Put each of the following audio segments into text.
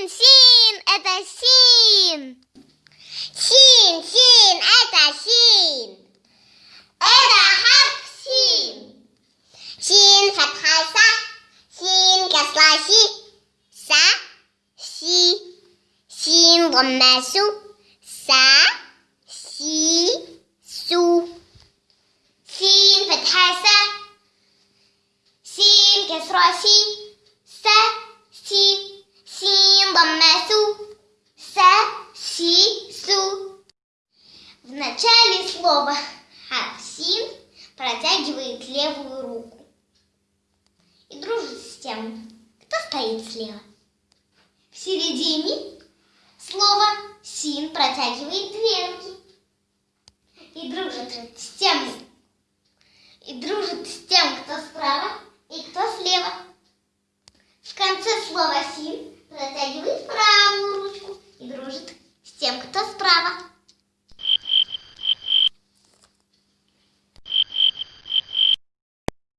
شين شين أتى شين شين شين أتى شين أتى حرف شين شين فتحة سا شين كسرة شي سا شي شين ضمة سو سا شي سو شين فتحة سا شين كسرة شي си су В начале слова харф син протягивает левую руку и дружит с тем, кто стоит слева. В середине слова син протягивает две руки и дружит с тем, и дружит с тем, кто справа и кто слева. В конце слова «син» протягивает правую дружит с тем, кто справа.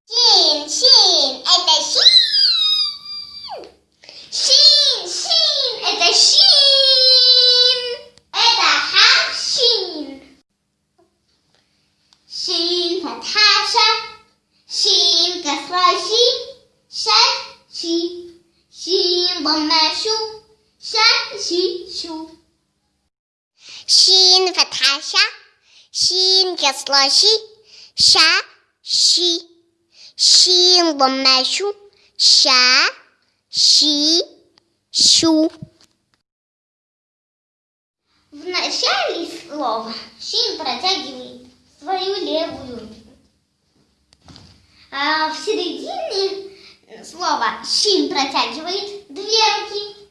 Шин, Шин, это Шин! Шин, Шин, это Шин! Это Хашин. Шин! Шин, Фатхаша, Шин, Кахраши, Шат, Шин, Шин, Бомашу. ша, шин число ши, ша, ши. Шин ломное шу, ша, ши, шу. В начале слова шин протягивает свою левую. А в середине слова шин протягивает две руки.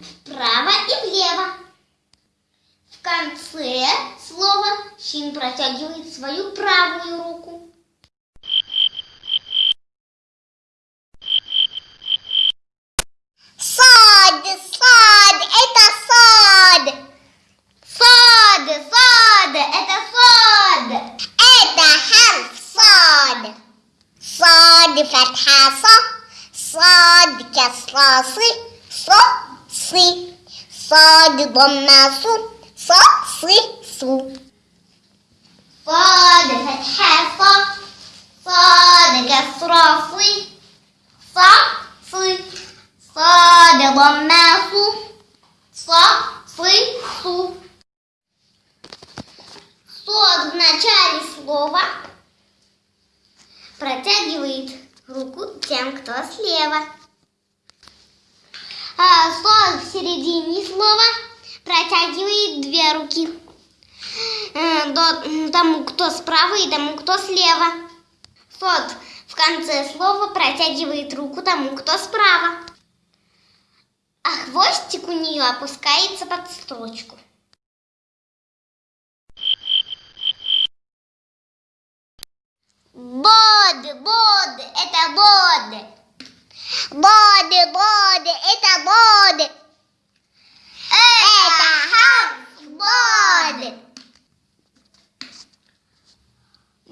Вправо и слово Щин протягивает свою правую руку. Сад, сад, это сад. Сад, сад, это сад. Это херф сад. Сад, фатхаса, сад, кесласы, со. Сад, бомнасу, су. Со, сы, су. صاد فتحة ص صاد كسرة صي ص صي صاد ضمة ص ص صي су. Сод в начале слова протягивает руку тем, кто слева. А сод в середине слова протягивает две руки. Э, Тому, кто справа и тому, кто слева. Сод в конце слова протягивает руку тому, кто справа. А хвостик у нее опускается под строчку. Bod, bod, это bod. Bod,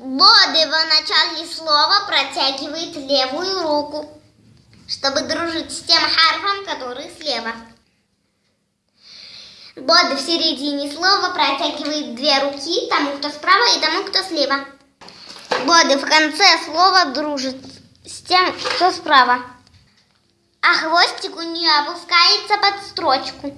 Боды в начале слова протягивает левую руку, чтобы дружить с тем харфом, который слева. Боды в середине слова протягивает две руки тому, кто справа, и тому, кто слева. Боды в конце слова дружит с тем, кто справа. А хвостик у нее опускается под строчку.